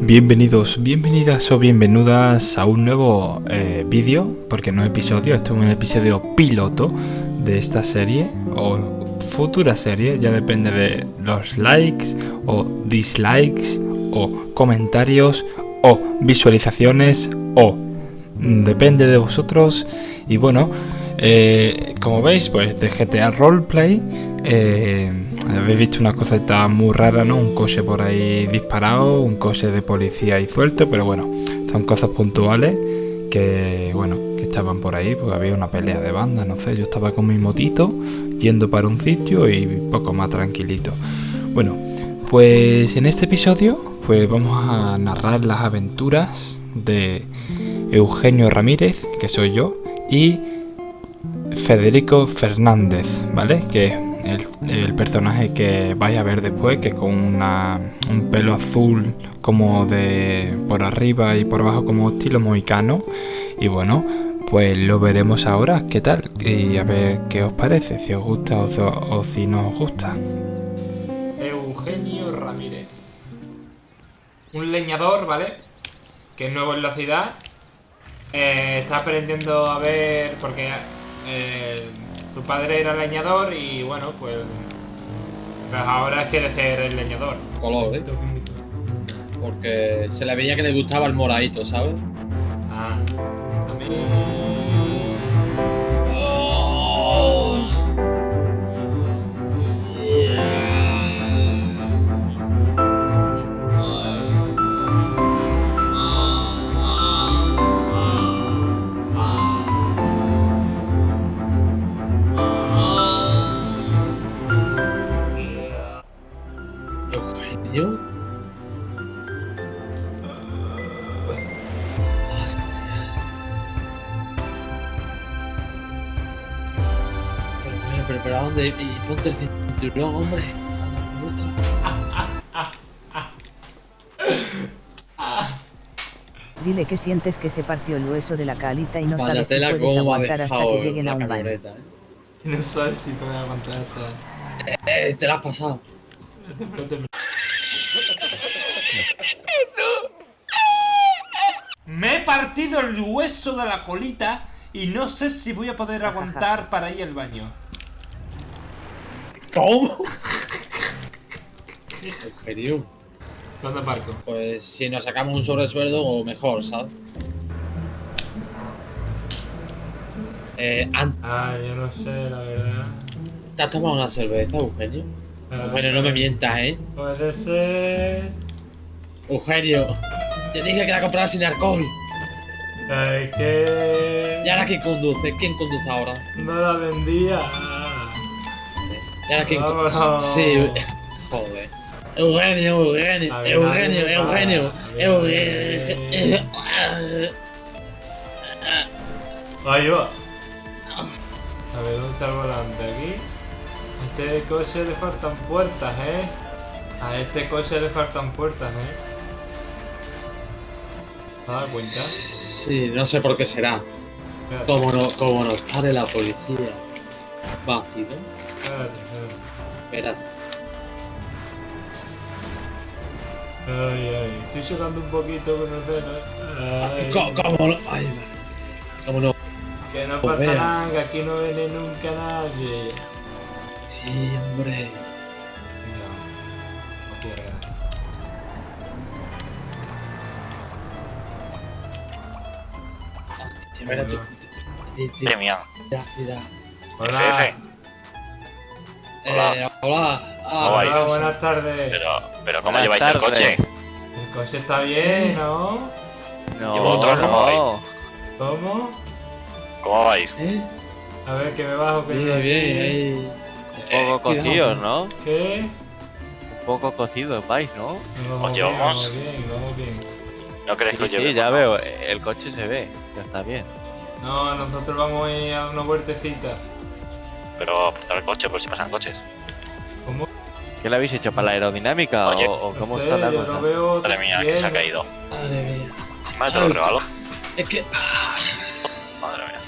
Bienvenidos, bienvenidas o bienvenidas a un nuevo eh, vídeo, porque no episodio, esto es un episodio piloto de esta serie o futura serie, ya depende de los likes o dislikes o comentarios o visualizaciones o depende de vosotros. Y bueno, eh, como veis pues de GTA Roleplay eh, habéis visto una cosita muy rara, ¿no? Un coche por ahí disparado, un coche de policía ahí suelto, pero bueno, son cosas puntuales que, bueno, que estaban por ahí, porque había una pelea de banda, no sé, yo estaba con mi motito yendo para un sitio y poco más tranquilito. Bueno, pues en este episodio pues vamos a narrar las aventuras de Eugenio Ramírez, que soy yo, y Federico Fernández, ¿vale? Que el, personaje que vais a ver después, que con un pelo azul como de por arriba y por abajo como estilo mohicano. Y bueno, pues lo veremos ahora, qué tal, y a ver qué os parece, si os gusta o, si no os gusta. Eugenio Ramírez. Un leñador, ¿vale? Que es nuevo en la ciudad. Eh, está aprendiendo a ver, porque eh, su padre era leñador y bueno, pues, pues ahora quiere ser el leñador. Color, ¿eh? Porque se le veía que le gustaba el moradito, ¿sabes? Ah, a mí... pero ¿a dónde? Y ponte el cinturón, hombre. Dile que sientes que se partió el hueso de la calita y no sabes si puedes aguantar hasta que lleguen a un baño. ¿eh? No sabes si puedes aguantar hasta... Eh, te la has pasado. Me he partido el hueso de la colita y no sé si voy a poder aguantar para ir al baño. ¿Cómo? ¿En serio? ¿Dónde parco? Pues si nos sacamos un sobresueldo, o mejor, ¿sabes? Eh, Ah, yo no sé, la verdad. ¿Te has tomado una cerveza, Eugenio? Ah, Eugenio, no me mientas, ¿eh? Puede ser... Eugenio, te dije que la comprara sin alcohol. Ay, que... ¿Y ahora quién conduce? ¿Quién conduce ahora? No la vendía. ¿Y ahora quién conduce? Sí, joder. Eugenio, Eugenio, Eugenio, Eugenio, Eugenio. Ahí va. A ver, ¿dónde está el volante? Aquí. A este coche le faltan puertas, ¿eh? A este coche le faltan puertas, ¿eh? ¿Te has dado cuenta? Sí, no sé por qué será. Como no, como nos pare la policía. Vacío. Espérate, espérate. Ay, ay, estoy llorando un poquito con el dedo. ¿Cómo, ¿Cómo, no? Ay, ¿Cómo no? Que no pues falta nada, que aquí no viene nunca nadie. Sí, hombre. No, no. Espérate. Tira, tira. Hola. Hola. Eh, hola. Ah, vais? Hola, buenas tardes. Pero, pero ¿cómo Buenas lleváis el coche? El coche está bien, ¿no? No, ¿Y vosotros cómo vais? ¿Cómo? ¿Cómo vais? ¿Eh? A ver, que me bajo. Que Bien, estoy bien, ahí. Un poco Eh, cocidos, ¿no? ¿Qué? Un poco cocidos vais, ¿no? Vamos Os bien, llevamos. vamos bien, vamos bien. ¿No queréis que os Sí, ya veo, el coche se ve, ya está bien. No, nosotros vamos a ir a una vueltecita. Pero aportar el coche por si pasan coches. ¿Cómo? ¿Qué le habéis hecho para la aerodinamica Oye. o, o cómo No está la cosa? no veo Madre mía, que se ha caído. Madre mía. Encima te lo Ay. regalo. Es que. Ah, Madre mía.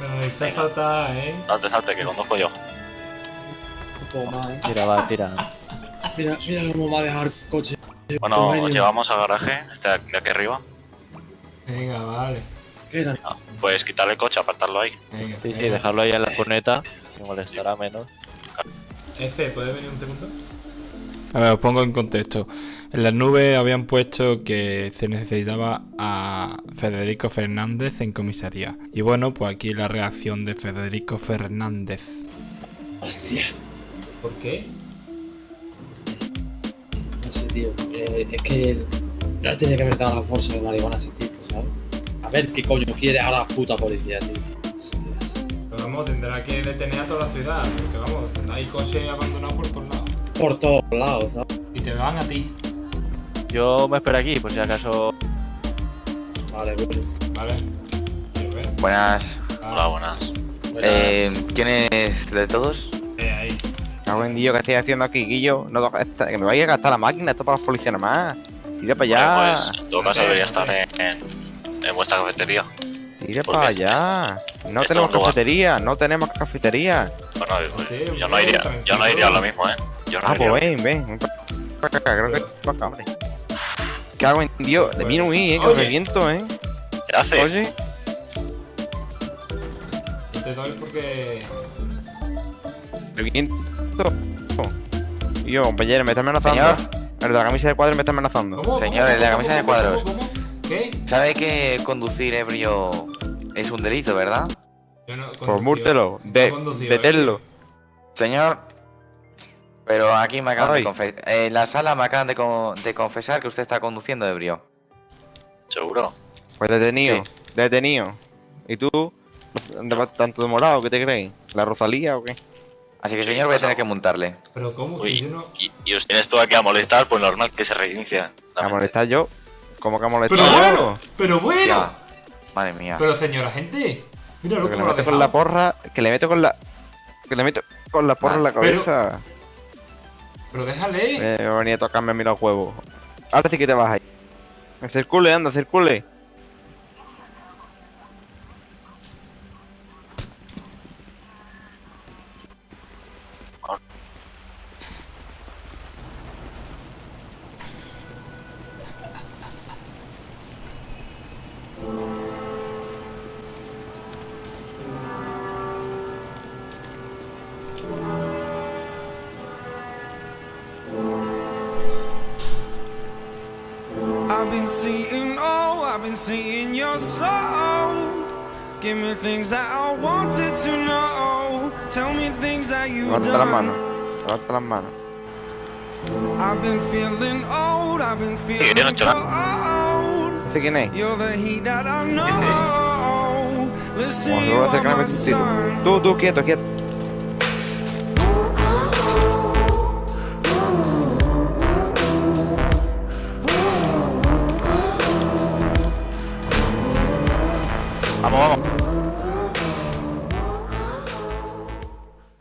Pero está Venga. fatal, ¿eh? Salte, salte, que conduzco yo. más, ¿eh? Tira, va, tira. Mira, mira cómo va a dejar el coche Bueno, os llevamos al garaje, este de aquí arriba. Venga, vale. Ah, Puedes quitarle el coche, apartarlo ahí. Sí, sí, dejarlo ahí en la cuneta. Que molestará menos. F, ¿puedes venir un segundo? A ver, os pongo en contexto. En las nubes habían puesto que se necesitaba a Federico Fernández en comisaría. Y bueno, pues aquí la reacción de Federico Fernández. Hostia. ¿Por qué? No sé, tío. Eh, es que no tenía que haber dado la bolsa de marihuana ese. A ver qué coño quiere ahora la puta policía, tío. Hostias. Pero vamos, tendrá que detener a toda la ciudad. Porque vamos, hay coches abandonados por todos lados. Por todos lados, ¿sabes? Y te van a ti, Yo me espero aquí, por si acaso. Vale, bueno. ¿vale? Ver. Buenas. Hola, buenas. Buenas. Eh, ¿Quién es de todos? Eh, ahí. En Dios, ¿qué estoy haciendo aquí, Guillo? No, que me vaya a gastar la máquina, esto para los policías nomás. Tira para allá. Vale, pues en todo caso debería estar en, en, en vuestra cafetería. Tira ¿por para allá. No tenemos cafetería, no tenemos cafetería. Bueno, yo no iría, yo no iría a lo tranquilo. mismo, eh. Yo no Ah, iría. pues ven, ven. ven para acá, creo que para acá, hombre. Cago en Dios, de mí no huí, eh, que me reviento, eh. ¿Qué haces? Oye, te doy porque. reviento. Yo, compañero, me está amenazando. Señor. El de la camisa de cuadros me está amenazando. ¿Cómo? Señor, el de la camisa de ¿Cómo? cuadros. ¿Qué? ¿Sabe que conducir ebrio es un delito, verdad? Yo no Pues múrtelo, de, deténlo. Señor, pero aquí me acaban Ay. de confesar. En la sala me acaban de, co- de confesar que usted está conduciendo ebrio. Seguro. Pues detenido, Sí. detenido. ¿Y tú? ¿Dónde vas tanto demorado? ¿Qué te crees? ¿La Rosalía o qué? Así que, señor, voy a tener que montarle. Pero ¿cómo? Si Uy, yo no... y, y os tienes tú aquí a molestar, pues normal que se reinicia. ¿A molestar yo? ¿Cómo que a molestar Pero bueno, pero bueno. Ya. Madre mía. Pero señora gente, le cómo lo ha meto con la porra, que le meto con la... Que le meto con la porra en la Pero- cabeza. Pero déjale. Eh, va a venir a tocarme a mí los huevos. Ahora sí que te vas ahí. Circule, anda, circule. Seeing, oh, I've been seeing your soul. Give me things that I wanted to know. Tell me things that you've Levanta las manos. Levanta las manos. I've been feeling old, I've been yo no he feeling hecho cold. ¿Ese quién es? You're the heat that I know. Listen, Bueno, you luego are acercarme my un sun. Tú, tú, quieto, quieto. Vamos, vamos.